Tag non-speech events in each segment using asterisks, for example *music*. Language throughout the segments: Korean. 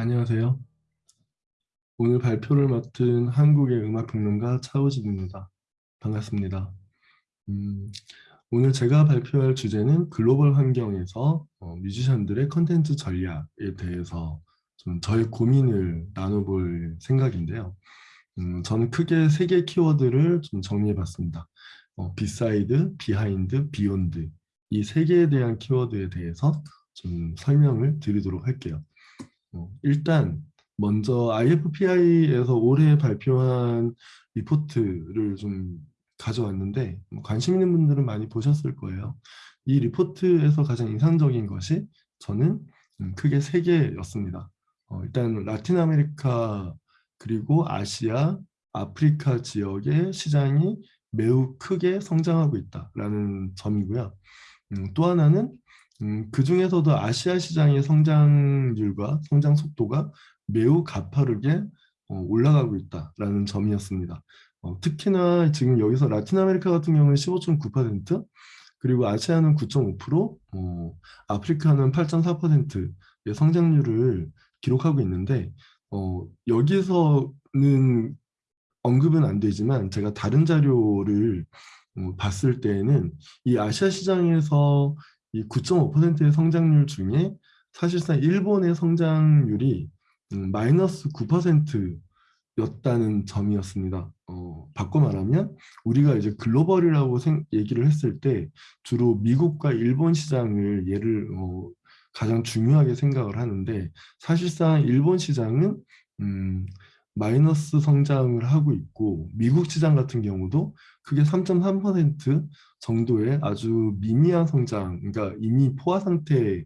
안녕하세요. 오늘 발표를 맡은 한국의 음악평론가 차우진입니다. 반갑습니다. 음, 오늘 제가 발표할 주제는 글로벌 환경에서 어, 뮤지션들의 컨텐츠 전략에 대해서 좀 저의 고민을 나눠볼 생각인데요. 음, 저는 크게 세 개의 키워드를 좀 정리해봤습니다. 어, beside, behind, beyond 이 세 개에 대한 키워드에 대해서 좀 설명을 드리도록 할게요. 어, 일단 먼저 IFPI에서 올해 발표한 리포트를 좀 가져왔는데 뭐 관심 있는 분들은 많이 보셨을 거예요. 이 리포트에서 가장 인상적인 것이 저는 음, 크게 세 개였습니다. 어, 일단 라틴 아메리카 그리고 아시아, 아프리카 지역의 시장이 매우 크게 성장하고 있다라는 점이고요. 음, 또 하나는 음, 그 중에서도 아시아 시장의 성장률과 성장 속도가 매우 가파르게 어, 올라가고 있다라는 점이었습니다. 어, 특히나 지금 여기서 라틴 아메리카 같은 경우는 15.9% 그리고 아시아는 9.5% 어, 아프리카는 8.4%의 성장률을 기록하고 있는데 어, 여기서는 언급은 안 되지만 제가 다른 자료를 어, 봤을 때에는 이 아시아 시장에서 이 9.5%의 성장률 중에 사실상 일본의 성장률이 음, 마이너스 9%였다는 점이었습니다. 어, 바꿔 말하면 우리가 이제 글로벌이라고 생, 얘기를 했을 때 주로 미국과 일본 시장을 예를 어, 가장 중요하게 생각을 하는데 사실상 일본 시장은 음, 마이너스 성장을 하고 있고 미국 시장 같은 경우도 그게 3.3% 정도의 아주 미미한 성장, 그러니까 이미 포화 상태의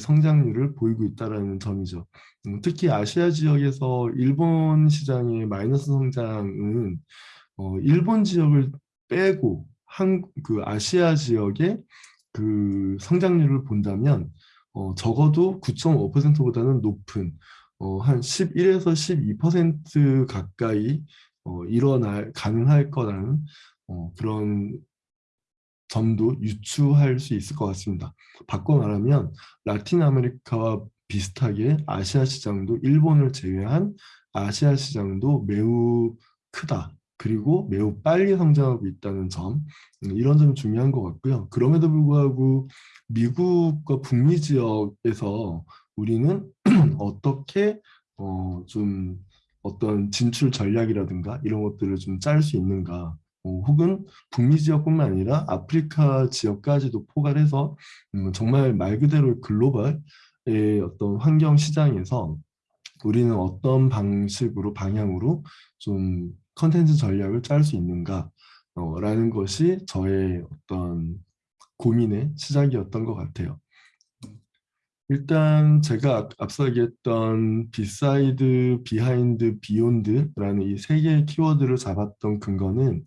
성장률을 보이고 있다는 점이죠. 음, 특히 아시아 지역에서 일본 시장의 마이너스 성장은 어, 일본 지역을 빼고 한 그 아시아 지역의 그 성장률을 본다면 어, 적어도 9.5%보다는 높은 어, 한 11에서 12% 가까이 어, 일어날 가능할 거라는 어, 그런 점도 유추할 수 있을 것 같습니다. 바꿔 말하면 라틴 아메리카와 비슷하게 아시아 시장도 일본을 제외한 아시아 시장도 매우 크다. 그리고 매우 빨리 성장하고 있다는 점 음, 이런 점이 중요한 것 같고요. 그럼에도 불구하고 미국과 북미 지역에서 우리는 *clears throat* 어떻게 어, 좀 어떤 진출 전략이라든가 이런 것들을 좀 짤 수 있는가 어, 혹은 북미 지역뿐만 아니라 아프리카 지역까지도 포괄해서 음, 정말 말 그대로 글로벌의 어떤 환경 시장에서 우리는 어떤 방식으로 방향으로 좀 컨텐츠 전략을 짤 수 있는가 어, 라는 것이 저의 어떤 고민의 시작이었던 것 같아요. 일단 제가 앞서 얘기했던 beside, behind, beyond라는 이 세 개의 키워드를 잡았던 근거는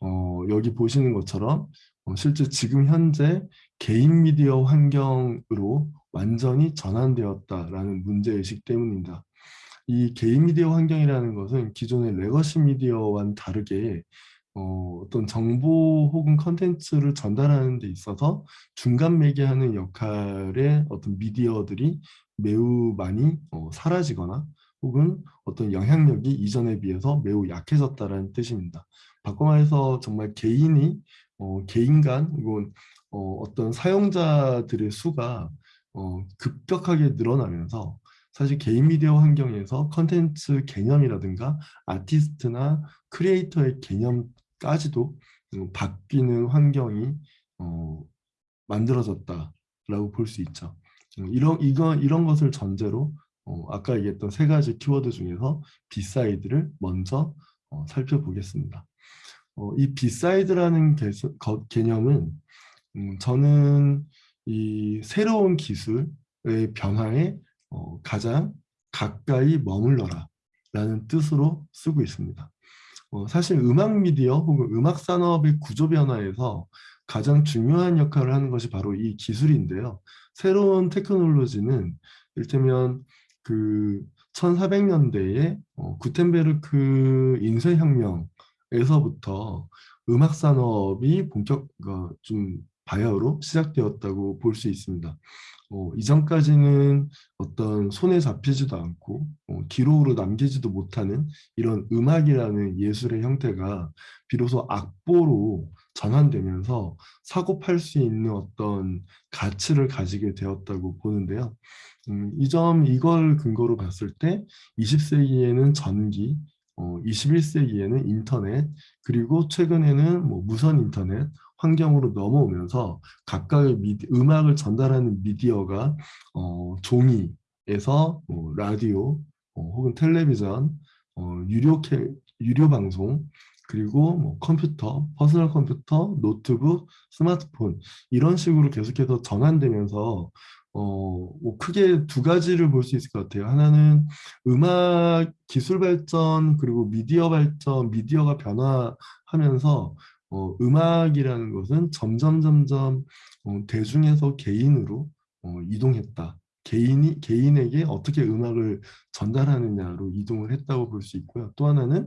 어, 여기 보시는 것처럼 어, 실제 지금 현재 개인 미디어 환경으로 완전히 전환되었다라는 문제의식 때문입니다. 이 개인 미디어 환경이라는 것은 기존의 legacy 미디어와는 다르게 어, 어떤 정보 혹은 컨텐츠를 전달하는 데 있어서 중간 매개하는 역할의 어떤 미디어들이 매우 많이 어, 사라지거나 혹은 어떤 영향력이 이전에 비해서 매우 약해졌다는 뜻입니다. 바꿔 말해서 정말 개인이 어, 개인 간 혹은 어, 어떤 사용자들의 수가 어, 급격하게 늘어나면서 사실 개인 미디어 환경에서 컨텐츠 개념이라든가 아티스트나 creator의 개념까지도 음, 바뀌는 환경이 어, 만들어졌다라고 볼 수 있죠. 음, 이런 이거 이런 것을 전제로 어, 아까 얘기했던 세 가지 키워드 중에서 beside를 먼저 어, 살펴보겠습니다. 어, 이 beside라는 개, 거, 개념은 음, 저는 이 새로운 기술의 변화에 어, 가장 가까이 머물러라 라는 뜻으로 쓰고 있습니다. 어, 사실 음악 미디어 혹은 음악 산업의 구조 변화에서 가장 중요한 역할을 하는 것이 바로 이 기술인데요. 새로운 테크놀로지는 이를테면 그 1400년대에 어, 구텐베르크 인쇄혁명 에서부터 음악 산업이 본격 어, 좀 바야흐로 시작되었다고 볼 수 있습니다. 어, 이전까지는 어떤 손에 잡히지도 않고 어, 기록으로 남기지도 못하는 이런 음악이라는 예술의 형태가 비로소 악보로 전환되면서 사고 팔 수 있는 어떤 가치를 가지게 되었다고 보는데요. 음, 이점 이걸 근거로 봤을 때 20세기에는 전기, 어, 21세기에는 인터넷, 그리고 최근에는 뭐 무선 인터넷, 환경으로 넘어오면서 각각의 미디, 음악을 전달하는 미디어가 어, 종이에서 뭐 라디오 어, 혹은 텔레비전, 어, 유료 캐, 유료 방송 그리고 뭐 컴퓨터, 퍼스널 컴퓨터, 노트북, 스마트폰 이런 식으로 계속해서 전환되면서 어, 뭐 크게 두 가지를 볼 수 있을 것 같아요. 하나는 음악 기술 발전 그리고 미디어 발전, 미디어가 변화하면서 어, 음악이라는 것은 점점 점점 어, 대중에서 개인으로 어, 이동했다. 개인이 개인에게 어떻게 음악을 전달하느냐로 이동을 했다고 볼 수 있고요. 또 하나는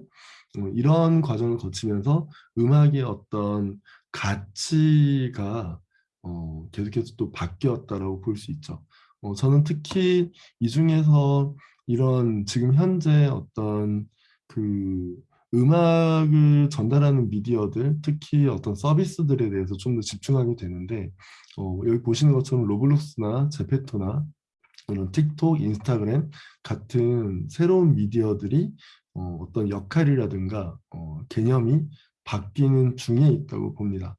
어, 이런 과정을 거치면서 음악의 어떤 가치가 어, 계속해서 또 바뀌었다라고 볼 수 있죠. 어, 저는 특히 이 중에서 이런 지금 현재 어떤 그 음악을 전달하는 미디어들, 특히 어떤 서비스들에 대해서 좀 더 집중하게 되는데 어, 여기 보시는 것처럼 로블록스나 제페토나 이런 틱톡, 인스타그램 같은 새로운 미디어들이 어, 어떤 역할이라든가 어, 개념이 바뀌는 중에 있다고 봅니다.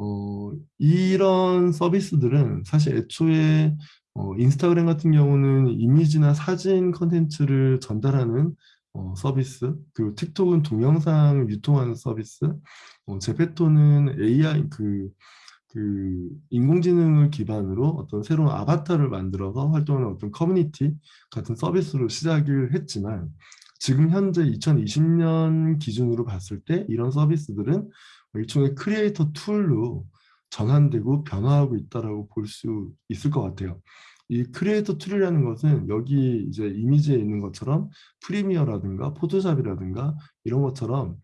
어, 이런 서비스들은 사실 애초에 어, 인스타그램 같은 경우는 이미지나 사진 컨텐츠를 전달하는 어, 서비스 그리고 틱톡은 동영상 유통하는 서비스 어, 제페토는 AI 그, 그 인공지능을 기반으로 어떤 새로운 아바타를 만들어서 활동하는 어떤 커뮤니티 같은 서비스로 시작을 했지만 지금 현재 2020년 기준으로 봤을 때 이런 서비스들은 일종의 creator tool로 전환되고 변화하고 있다고 볼 수 있을 것 같아요. 이 creator tool이라는 것은 여기 이제 이미지에 있는 것처럼 프리미어라든가 포토샵이라든가 이런 것처럼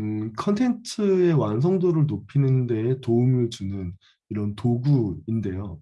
음, 컨텐츠의 완성도를 높이는 데 도움을 주는 이런 도구인데요.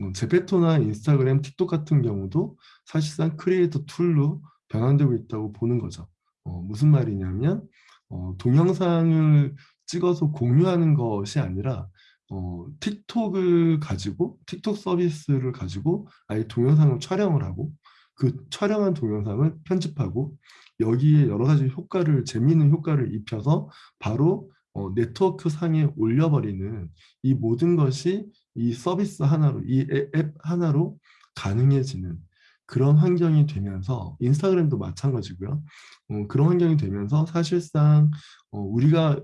음, 제페토나 인스타그램, 틱톡 같은 경우도 사실상 creator tool로 변환되고 있다고 보는 거죠. 어, 무슨 말이냐면 어, 동영상을 찍어서 공유하는 것이 아니라 어, 틱톡을 가지고 틱톡 서비스를 가지고 아예 동영상을 촬영을 하고 그 촬영한 동영상을 편집하고 여기에 여러 가지 효과를 재미있는 효과를 입혀서 바로 어, 네트워크 상에 올려버리는 이 모든 것이 이 서비스 하나로 이 앱 하나로 가능해지는 그런 환경이 되면서 인스타그램도 마찬가지고요. 어, 그런 환경이 되면서 사실상 어, 우리가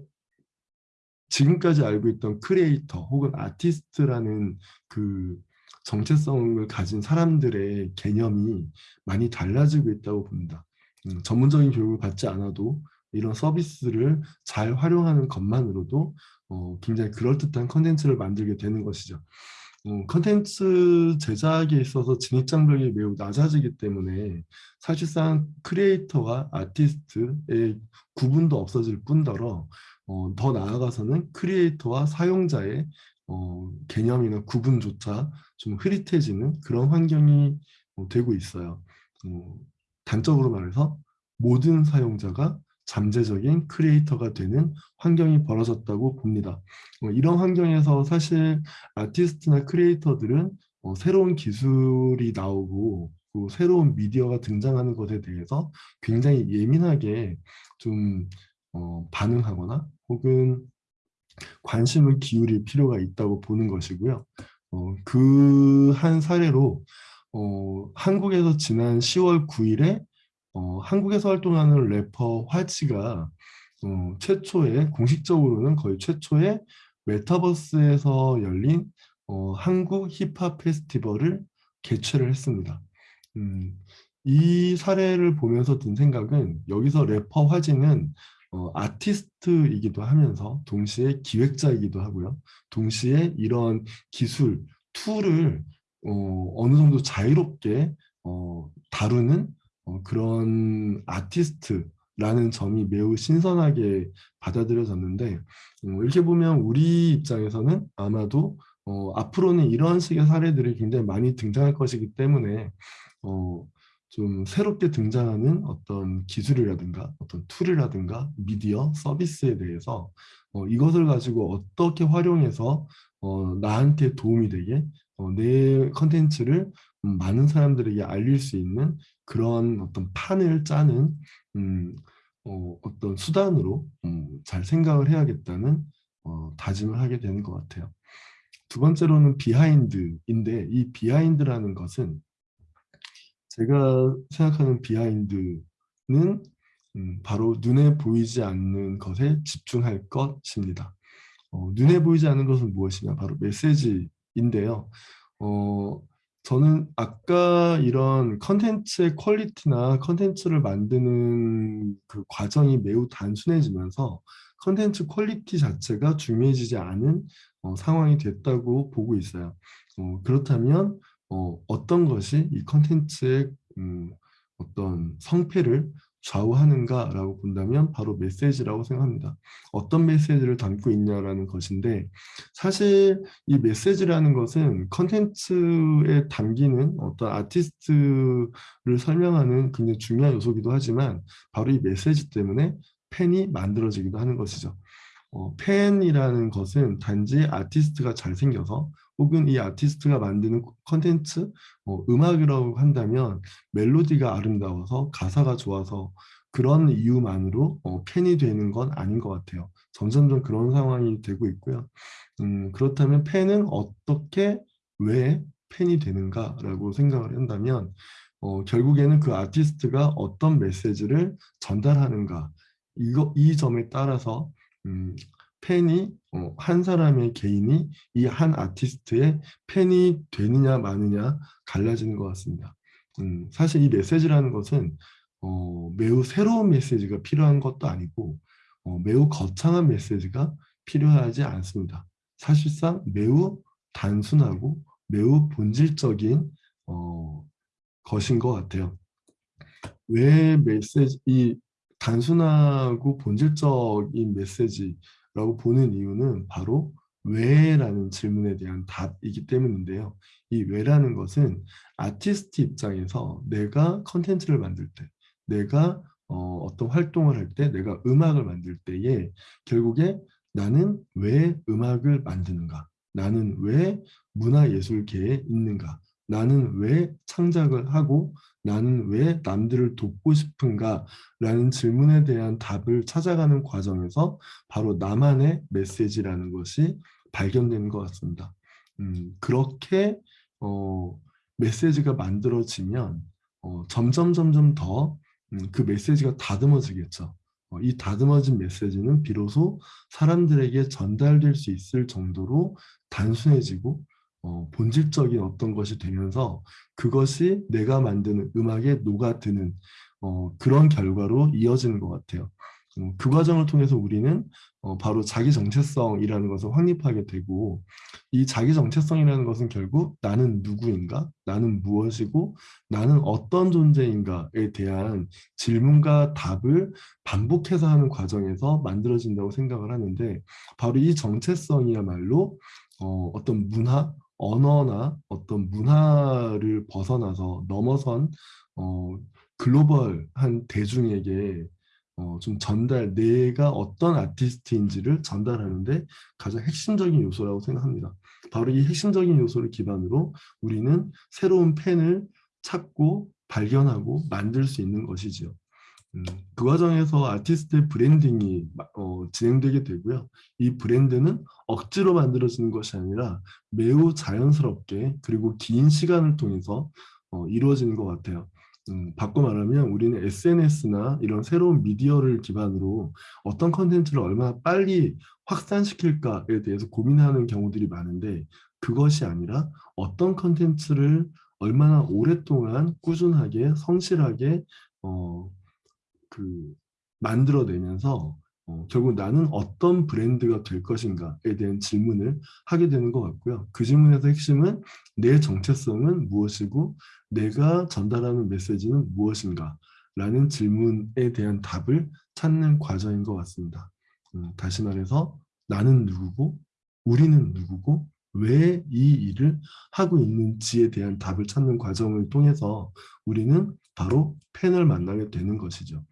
지금까지 알고 있던 크리에이터 혹은 아티스트라는 그 정체성을 가진 사람들의 개념이 많이 달라지고 있다고 봅니다. 음, 전문적인 교육을 받지 않아도 이런 서비스를 잘 활용하는 것만으로도 어, 굉장히 그럴듯한 컨텐츠를 만들게 되는 것이죠. 어, 컨텐츠 제작에 있어서 진입장벽이 매우 낮아지기 때문에 사실상 크리에이터와 아티스트의 구분도 없어질 뿐더러 어, 더 나아가서는 크리에이터와 사용자의 어, 개념이나 구분조차 좀 흐릿해지는 그런 환경이 어, 되고 있어요. 어, 단적으로 말해서 모든 사용자가 잠재적인 크리에이터가 되는 환경이 벌어졌다고 봅니다. 어, 이런 환경에서 사실 아티스트나 크리에이터들은 어, 새로운 기술이 나오고 그 새로운 미디어가 등장하는 것에 대해서 굉장히 예민하게 좀 어, 반응하거나 혹은 관심을 기울일 필요가 있다고 보는 것이고요. 어, 그 한 사례로 어, 한국에서 지난 10월 9일에 어, 한국에서 활동하는 래퍼 화치가 어, 최초의 공식적으로는 거의 최초의 메타버스에서 열린 어, 한국 힙합 페스티벌을 개최를 했습니다. 음, 이 사례를 보면서 든 생각은 여기서 래퍼 화지는 어, 아티스트이기도 하면서 동시에 기획자이기도 하고요. 동시에 이런 기술, 툴을 어, 어느 정도 자유롭게 어, 다루는 어, 그런 아티스트라는 점이 매우 신선하게 받아들여졌는데 어, 이렇게 보면 우리 입장에서는 아마도 어, 앞으로는 이런 식의 사례들이 굉장히 많이 등장할 것이기 때문에 어, 좀 새롭게 등장하는 어떤 기술이라든가 어떤 툴이라든가 미디어 서비스에 대해서 어, 이것을 가지고 어떻게 활용해서 어, 나한테 도움이 되게 어, 내 컨텐츠를 음, 많은 사람들에게 알릴 수 있는 그런 어떤 판을 짜는 음, 어, 어떤 수단으로 음, 잘 생각을 해야겠다는 어, 다짐을 하게 되는 것 같아요. 두 번째로는 behind인데 이 behind라는 것은 제가 생각하는 behind는 음, 바로 눈에 보이지 않는 것에 집중할 것입니다. 어, 눈에 보이지 않는 것은 무엇이냐? 바로 메시지인데요. 어, 저는 아까 이런 컨텐츠의 퀄리티나 컨텐츠를 만드는 그 과정이 매우 단순해지면서 컨텐츠 퀄리티 자체가 중요해지지 않은 어, 상황이 됐다고 보고 있어요. 어, 그렇다면 어, 어떤 것이 이 컨텐츠의 음, 어떤 성패를 좌우하는가라고 본다면 바로 메시지라고 생각합니다. 어떤 메시지를 담고 있냐라는 것인데 사실 이 메시지라는 것은 컨텐츠에 담기는 어떤 아티스트를 설명하는 굉장히 중요한 요소기도 하지만 바로 이 메시지 때문에 팬이 만들어지기도 하는 것이죠. 어, 팬이라는 것은 단지 아티스트가 잘생겨서 혹은 이 아티스트가 만드는 컨텐츠, 어, 음악이라고 한다면 멜로디가 아름다워서 가사가 좋아서 그런 이유만으로 어, 팬이 되는 건 아닌 것 같아요. 점점점 그런 상황이 되고 있고요. 음, 그렇다면 팬은 어떻게, 왜 팬이 되는가라고 생각을 한다면 어, 결국에는 그 아티스트가 어떤 메시지를 전달하는가 이거, 이 점에 따라서 음, 팬이 어, 한 사람의 개인이 이 한 아티스트의 팬이 되느냐 마느냐 갈라지는 것 같습니다. 음, 사실 이 메시지라는 것은 어, 매우 새로운 메시지가 필요한 것도 아니고 어, 매우 거창한 메시지가 필요하지 않습니다. 사실상 매우 단순하고 매우 본질적인 어, 것인 것 같아요. 왜 메시지, 이 단순하고 본질적인 메시지 라고 보는 이유는 바로 왜라는 질문에 대한 답이기 때문인데요. 이 왜라는 것은 아티스트 입장에서 내가 컨텐츠를 만들 때, 내가 어, 떤 활동을 할 때, 내가 음악을 만들 때에 결국에 나는 왜 음악을 만드는가? 나는 왜 문화예술계에 있는가? 나는 왜 창작을 하고 나는 왜 남들을 돕고 싶은가 라는 질문에 대한 답을 찾아가는 과정에서 바로 나만의 메시지라는 것이 발견되는 것 같습니다. 음, 그렇게 어, 메시지가 만들어지면 어, 점점 점점 더그 음, 메시지가 다듬어지겠죠. 어, 이 다듬어진 메시지는 비로소 사람들에게 전달될 수 있을 정도로 단순해지고 어, 본질적인 어떤 것이 되면서 그것이 내가 만드는 음악에 녹아드는 어, 그런 결과로 이어지는 것 같아요. 음, 그 과정을 통해서 우리는 어, 바로 자기 정체성이라는 것을 확립하게 되고 이 자기 정체성이라는 것은 결국 나는 누구인가, 나는 무엇이고 나는 어떤 존재인가에 대한 질문과 답을 반복해서 하는 과정에서 만들어진다고 생각을 하는데 바로 이 정체성이야말로 어, 어떤 문화, 언어나 어떤 문화를 벗어나서 넘어선 어, 글로벌한 대중에게 어, 좀 전달, 내가 어떤 아티스트인지를 전달하는데 가장 핵심적인 요소라고 생각합니다. 바로 이 핵심적인 요소를 기반으로 우리는 새로운 팬을 찾고 발견하고 만들 수 있는 것이지요. 음, 그 과정에서 아티스트의 브랜딩이 어, 진행되게 되고요. 이 브랜드는 억지로 만들어지는 것이 아니라 매우 자연스럽게 그리고 긴 시간을 통해서 어, 이루어지는 것 같아요. 음, 바꿔 말하면 우리는 SNS나 이런 새로운 미디어를 기반으로 어떤 컨텐츠를 얼마나 빨리 확산시킬까에 대해서 고민하는 경우들이 많은데 그것이 아니라 어떤 컨텐츠를 얼마나 오랫동안 꾸준하게 성실하게 어, 그 만들어내면서 어, 결국 나는 어떤 브랜드가 될 것인가에 대한 질문을 하게 되는 것 같고요. 그 질문에서 핵심은 내 정체성은 무엇이고 내가 전달하는 메시지는 무엇인가 라는 질문에 대한 답을 찾는 과정인 것 같습니다. 음, 다시 말해서 나는 누구고 우리는 누구고 왜 이 일을 하고 있는지에 대한 답을 찾는 과정을 통해서 우리는 바로 팬을 만나게 되는 것이죠.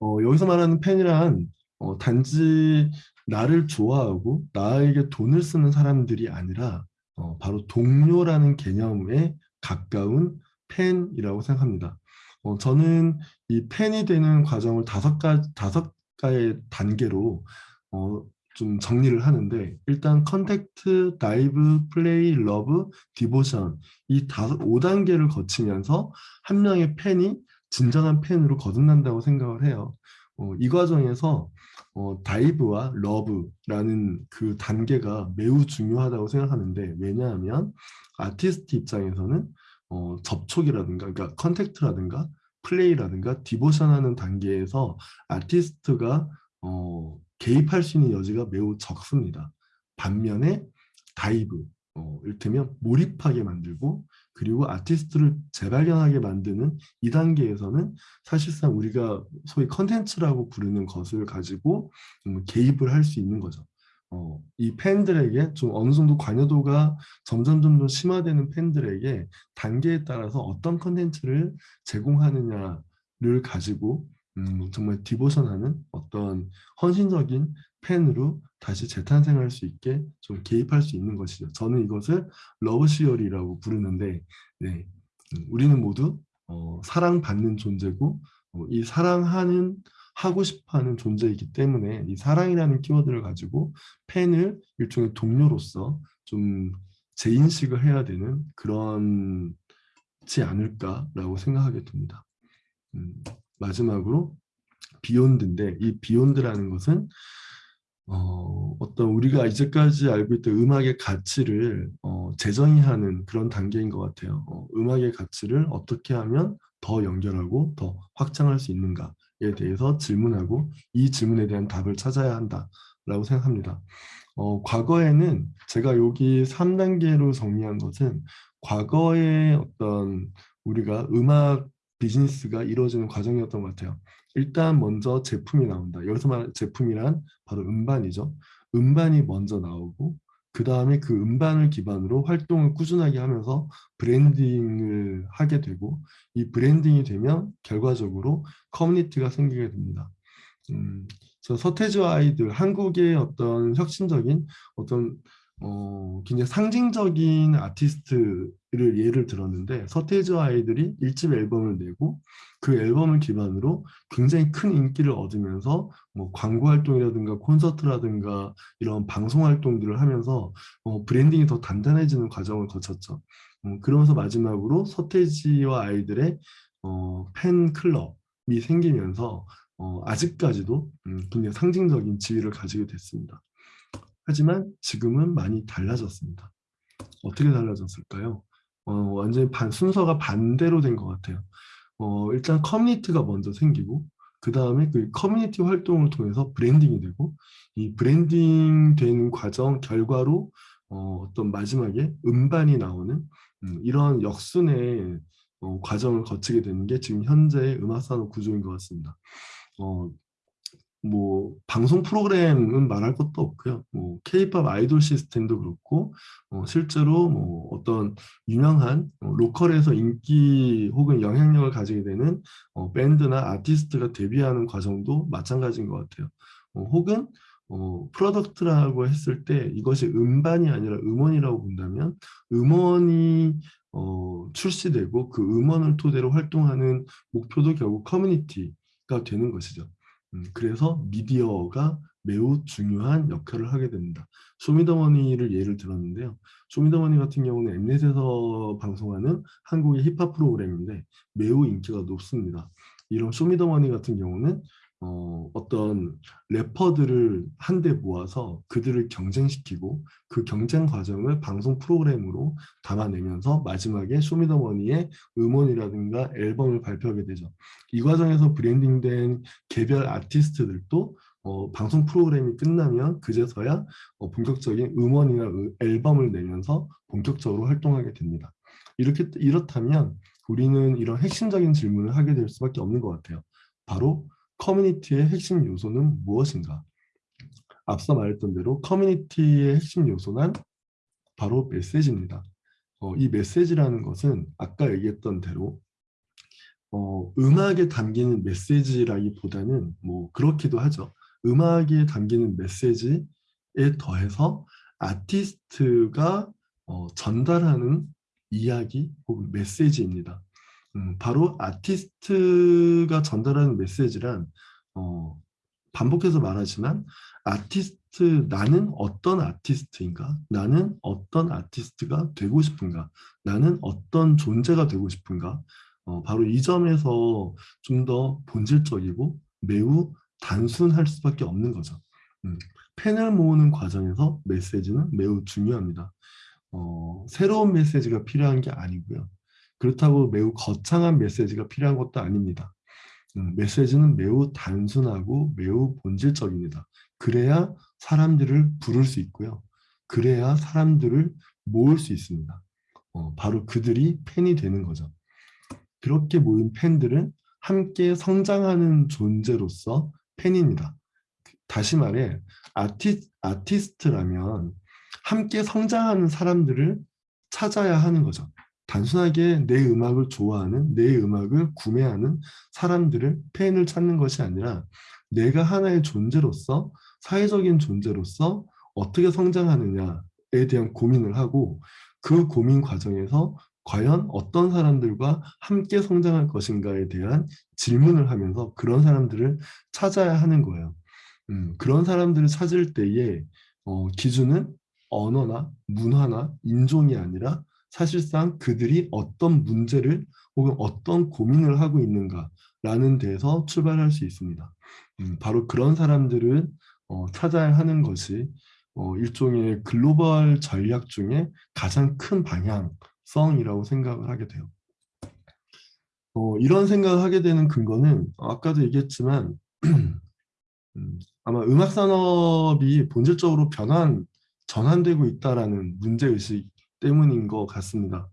어, 여기서 말하는 팬이란 어, 단지 나를 좋아하고 나에게 돈을 쓰는 사람들이 아니라 어, 바로 동료라는 개념에 가까운 팬이라고 생각합니다. 어, 저는 이 팬이 되는 과정을 다섯 가 다섯 가의 단계로 어, 좀 정리를 하는데 일단 contact, dive, play, love, devotion 이 다섯 5단계를 거치면서 한 명의 팬이 진정한 팬으로 거듭난다고 생각을 해요. 어, 이 과정에서 어, dive와 love라는 그 단계가 매우 중요하다고 생각하는데 왜냐하면 아티스트 입장에서는 어, 접촉이라든가 그러니까 contact라든가 play라든가 devotion하는 단계에서 아티스트가 어, 개입할 수 있는 여지가 매우 적습니다. 반면에 dive, 어, 이를테면 몰입하게 만들고 그리고 아티스트를 재발견하게 만드는 이 단계에서는 사실상 우리가 소위 컨텐츠라고 부르는 것을 가지고 음, 개입을 할 수 있는 거죠. 어, 이 팬들에게 좀 어느 정도 관여도가 점점 점점 심화되는 팬들에게 단계에 따라서 어떤 컨텐츠를 제공하느냐를 가지고 음, 정말 devotion하는 어떤 헌신적인 팬으로 다시 재탄생할 수 있게 좀 개입할 수 있는 것이죠. 저는 이것을 love theory라고 부르는데 네, 음, 우리는 모두 어, 사랑받는 존재고 어, 이 사랑하는 하고 싶어하는 존재이기 때문에 이 사랑이라는 키워드를 가지고 팬을 일종의 동료로서 좀 재인식을 해야 되는 그런지 않을까라고 생각하게 됩니다. 음, 마지막으로 beyond인데 이 beyond라는 것은 어, 어떤 우리가 이제까지 알고 있던 음악의 가치를 어, 재정의하는 그런 단계인 것 같아요. 어, 음악의 가치를 어떻게 하면 더 연결하고 더 확장할 수 있는가에 대해서 질문하고 이 질문에 대한 답을 찾아야 한다라고 생각합니다. 어, 과거에는 제가 여기 3단계로 정리한 것은 과거의 어떤 우리가 음악 비즈니스가 이루어지는 과정이었던 것 같아요. 일단 먼저 제품이 나온다. 여기서 말 제품이란 바로 음반이죠. 음반이 먼저 나오고 그 다음에 그 음반을 기반으로 활동을 꾸준하게 하면서 브랜딩을 하게 되고 이 브랜딩이 되면 결과적으로 커뮤니티가 생기게 됩니다. 음, 서태지와 아이들 한국의 어떤 혁신적인 어떤 어, 굉장히 상징적인 아티스트를 예를 들었는데 서태지와 아이들이 1집 앨범을 내고 그 앨범을 기반으로 굉장히 큰 인기를 얻으면서 뭐 광고 활동이라든가 콘서트라든가 이런 방송 활동들을 하면서 어, 브랜딩이 더 단단해지는 과정을 거쳤죠. 음, 그러면서 마지막으로 서태지와 아이들의 어, 팬클럽이 생기면서 어, 아직까지도 음, 굉장히 상징적인 지위를 가지게 됐습니다. 하지만 지금은 많이 달라졌습니다. 어떻게 달라졌을까요? 어, 완전히 반, 순서가 반대로 된 것 같아요. 어, 일단 커뮤니티가 먼저 생기고 그 다음에 그 커뮤니티 활동을 통해서 브랜딩이 되고 이 브랜딩 된 과정 결과로 어, 떤 마지막에 음반이 나오는 음, 이런 역순의 어, 과정을 거치게 되는 게 지금 현재의 음악산업 구조인 것 같습니다. 어, 뭐 방송 프로그램은 말할 것도 없고요. 뭐 K-팝 아이돌 시스템도 그렇고 어, 실제로 뭐 어떤 유명한 어, local에서 인기 혹은 영향력을 가지게 되는 어, 밴드나 아티스트가 데뷔하는 과정도 마찬가지인 것 같아요. 어, 혹은 어, product라고 했을 때 이것이 음반이 아니라 음원이라고 본다면 음원이 어, 출시되고 그 음원을 토대로 활동하는 목표도 결국 커뮤니티가 되는 것이죠. 음, 그래서 미디어가 매우 중요한 역할을 하게 됩니다. 쇼미더머니를 예를 들었는데요. 쇼미더머니 같은 경우는 엠넷에서 방송하는 한국의 힙합 프로그램인데 매우 인기가 높습니다. 이런 쇼미더머니 같은 경우는 어, 어떤 래퍼들을 한데 모아서 그들을 경쟁시키고 그 경쟁 과정을 방송 프로그램으로 담아내면서 마지막에 쇼미더머니의 음원이라든가 앨범을 발표하게 되죠. 이 과정에서 branding된 개별 아티스트들도 어, 방송 프로그램이 끝나면 그제서야 어, 본격적인 음원이나 앨범을 내면서 본격적으로 활동하게 됩니다. 이렇게 이렇다면 우리는 이런 핵심적인 질문을 하게 될 수밖에 없는 것 같아요. 바로 커뮤니티의 핵심 요소는 무엇인가? 앞서 말했던 대로 커뮤니티의 핵심 요소는 바로 메시지입니다. 어, 이 메시지라는 것은 아까 얘기했던 대로 어, 음악에 담기는 메시지라기보다는 뭐 그렇기도 하죠. 음악에 담기는 메시지에 더해서 아티스트가 어, 전달하는 이야기 혹은 메시지입니다. 음, 바로 아티스트가 전달하는 메시지란 어, 반복해서 말하지만 아티스트 나는 어떤 아티스트인가? 나는 어떤 아티스트가 되고 싶은가? 나는 어떤 존재가 되고 싶은가? 어, 바로 이 점에서 좀 더 본질적이고 매우 단순할 수밖에 없는 거죠. 음, 팬을 모으는 과정에서 메시지는 매우 중요합니다. 어, 새로운 메시지가 필요한 게 아니고요 그렇다고 매우 거창한 메시지가 필요한 것도 아닙니다. 음, 메시지는 매우 단순하고 매우 본질적입니다. 그래야 사람들을 부를 수 있고요. 그래야 사람들을 모을 수 있습니다. 어, 바로 그들이 팬이 되는 거죠. 그렇게 모인 팬들은 함께 성장하는 존재로서 팬입니다. 다시 말해 아티, 아티스트라면 함께 성장하는 사람들을 찾아야 하는 거죠. 단순하게 내 음악을 좋아하는 내 음악을 구매하는 사람들을 팬을 찾는 것이 아니라 내가 하나의 존재로서 사회적인 존재로서 어떻게 성장하느냐에 대한 고민을 하고 그 고민 과정에서 과연 어떤 사람들과 함께 성장할 것인가에 대한 질문을 하면서 그런 사람들을 찾아야 하는 거예요. 음, 그런 사람들을 찾을 때에 어, 기준은 언어나 문화나 인종이 아니라 사실상 그들이 어떤 문제를 혹은 어떤 고민을 하고 있는가라는 데서 출발할 수 있습니다. 음, 바로 그런 사람들은 어, 찾아야 하는 것이 어, 일종의 글로벌 전략 중에 가장 큰 방향성이라고 생각을 하게 돼요. 어, 이런 생각을 하게 되는 근거는 아까도 얘기했지만 *clears throat* 음, 아마 음악 산업이 본질적으로 변환, 전환되고 있다라는 문제의식 때문인 것 같습니다.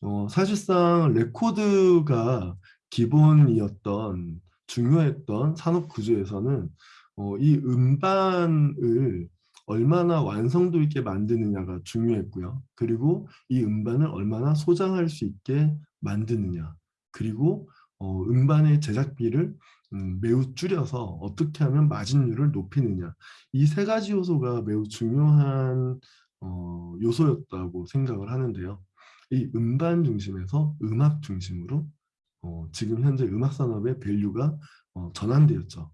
어, 사실상 레코드가 기본이었던 중요했던 산업 구조에서는 어, 이 음반을 얼마나 완성도 있게 만드느냐가 중요했고요. 그리고 이 음반을 얼마나 소장할 수 있게 만드느냐. 그리고 어, 음반의 제작비를 음, 매우 줄여서 어떻게 하면 마진율을 높이느냐. 이 세 가지 요소가 매우 중요한 어, 요소였다고 생각을 하는데요. 이 음반 중심에서 음악 중심으로 어, 지금 현재 음악 산업의 value가 어, 전환되었죠.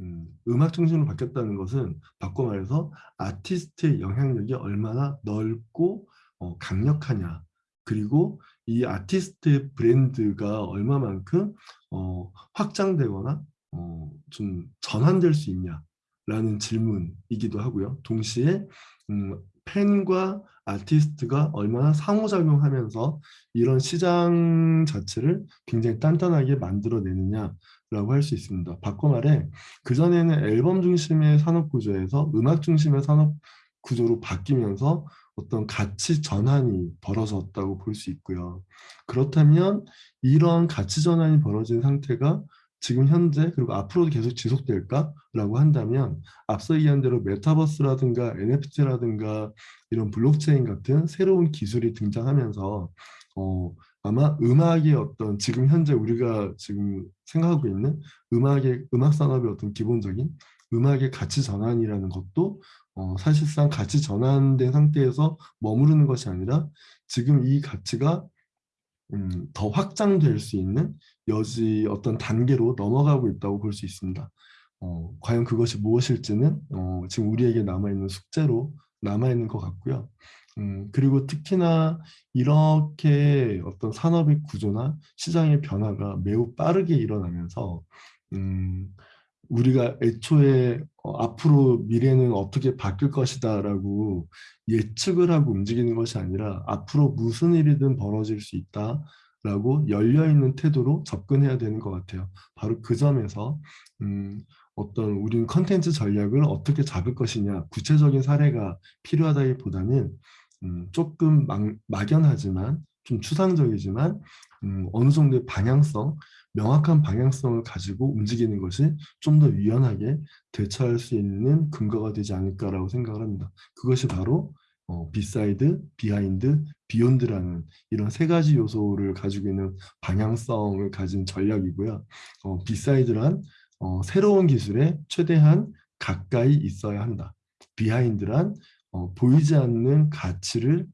음, 음악 중심으로 바뀌었다는 것은 바꿔 말해서 아티스트의 영향력이 얼마나 넓고 어, 강력하냐 그리고 이 아티스트의 브랜드가 얼마만큼 어, 확장되거나 어, 좀 전환될 수 있냐라는 질문이기도 하고요. 동시에 음, 팬과 아티스트가 얼마나 상호작용하면서 이런 시장 자체를 굉장히 단단하게 만들어내느냐 라고 할 수 있습니다. 바꿔 말해 그전에는 앨범 중심의 산업 구조에서 음악 중심의 산업 구조로 바뀌면서 어떤 가치 전환이 벌어졌다고 볼 수 있고요. 그렇다면 이런 가치 전환이 벌어진 상태가 지금 현재 그리고 앞으로도 계속 지속될까라고 한다면 앞서 얘기한 대로 메타버스라든가 NFT라든가 이런 블록체인 같은 새로운 기술이 등장하면서 어, 아마 음악의 어떤 지금 현재 우리가 지금 생각하고 있는 음악의 음악 산업의 어떤 기본적인 음악의 가치 전환이라는 것도 어, 사실상 가치 전환된 상태에서 머무르는 것이 아니라 지금 이 가치가 음, 더 확장될 수 있는 여지 어떤 단계로 넘어가고 있다고 볼 수 있습니다. 어, 과연 그것이 무엇일지는 어, 지금 우리에게 남아있는 숙제로 남아있는 것 같고요. 음, 그리고 특히나 이렇게 어떤 산업의 구조나 시장의 변화가 매우 빠르게 일어나면서 음, 우리가 애초에 어, 앞으로 미래는 어떻게 바뀔 것이다 라고 예측을 하고 움직이는 것이 아니라 앞으로 무슨 일이든 벌어질 수 있다 라고 열려있는 태도로 접근해야 되는 것 같아요. 바로 그 점에서 음, 어떤 우리는 컨텐츠 전략을 어떻게 잡을 것이냐 구체적인 사례가 필요하다기보다는 음, 조금 막, 막연하지만 좀 추상적이지만 음, 어느 정도의 방향성 명확한 방향성을 가지고 움직이는 것이 좀 더 유연하게 대처할 수 있는 근거가 되지 않을까라고 생각을 합니다. 그것이 바로 어, beside, behind, beyond라는 이런 세 가지 요소를 가지고 있는 방향성을 가진 전략이고요. 어, beside란 어, 새로운 기술에 최대한 가까이 있어야 한다. behind란 어, 보이지 않는 가치를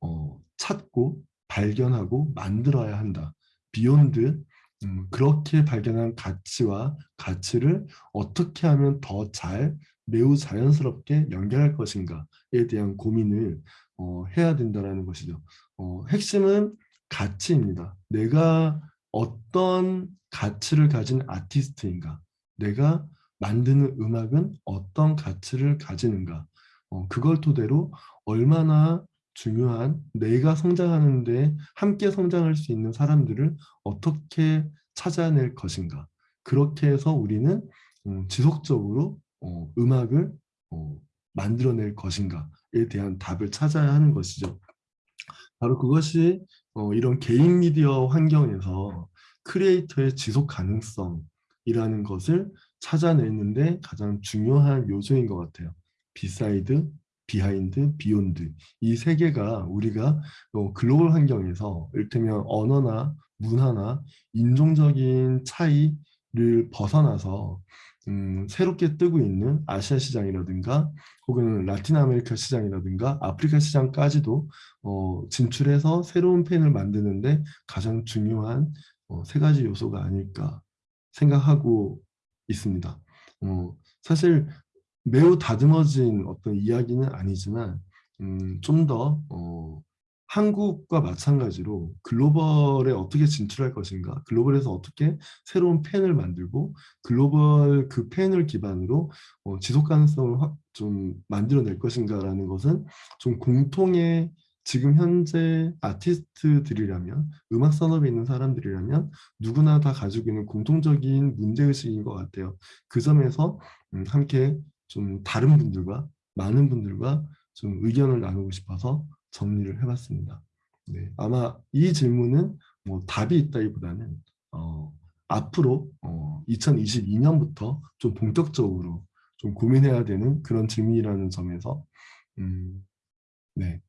어, 찾고 발견하고 만들어야 한다. beyond 음, 그렇게 발견한 가치와 가치를 어떻게 하면 더 잘 매우 자연스럽게 연결할 것인가에 대한 고민을 어, 해야 된다는 것이죠. 어, 핵심은 가치입니다. 내가 어떤 가치를 가진 아티스트인가 내가 만드는 음악은 어떤 가치를 가지는가 어, 그걸 토대로 얼마나 중요한 내가 성장하는데 함께 성장할 수 있는 사람들을 어떻게 찾아낼 것인가 그렇게 해서 우리는 음, 지속적으로 어, 음악을 어, 만들어낼 것인가에 대한 답을 찾아야 하는 것이죠. 바로 그것이 어, 이런 개인 미디어 환경에서 creator의 지속 가능성이라는 것을 찾아내는데 가장 중요한 요소인 것 같아요. beside, behind, beyond 이 세 개가 우리가 어, 글로벌 환경에서 이를테면 언어나 문화나 인종적인 차이를 벗어나서 음, 새롭게 뜨고 있는 아시아 시장이라든가 혹은 라틴 아메리카 시장이라든가 아프리카 시장까지도 어, 진출해서 새로운 팬을 만드는데 가장 중요한 어, 세 가지 요소가 아닐까 생각하고 있습니다. 어, 사실 매우 다듬어진 어떤 이야기는 아니지만 음, 좀더 어, 한국과 마찬가지로 글로벌에 어떻게 진출할 것인가 글로벌에서 어떻게 새로운 펜을 만들고 글로벌 그 펜을 기반으로 어, 지속 가능성을 확, 좀 만들어낼 것인가 라는 것은 좀 공통의 지금 현재 아티스트들이라면 음악 산업에 있는 사람들이라면 누구나 다 가지고 있는 공통적인 문제의식인 것 같아요. 그 점에서 음, 함께 좀 다른 분들과 많은 분들과 좀 의견을 나누고 싶어서 정리를 해봤습니다. 네, 아마 이 질문은 뭐 답이 있다기보다는 어, 앞으로 어, 2022년부터 좀 본격적으로 좀 고민해야 되는 그런 질문이라는 점에서 음, 네,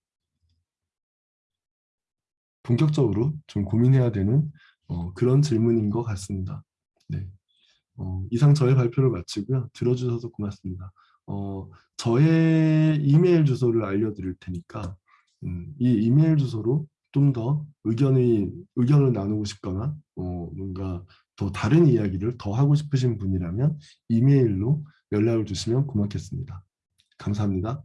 본격적으로 좀 고민해야 되는 어, 그런 질문인 것 같습니다. 네. 어, 이상 저의 발표를 마치고요. 들어주셔서 고맙습니다. 어, 저의 이메일 주소를 알려드릴 테니까 음, 이 이메일 주소로 좀 더 의견이 의견을 나누고 싶거나 어, 뭔가 더 다른 이야기를 더 하고 싶으신 분이라면 이메일로 연락을 주시면 고맙겠습니다. 감사합니다.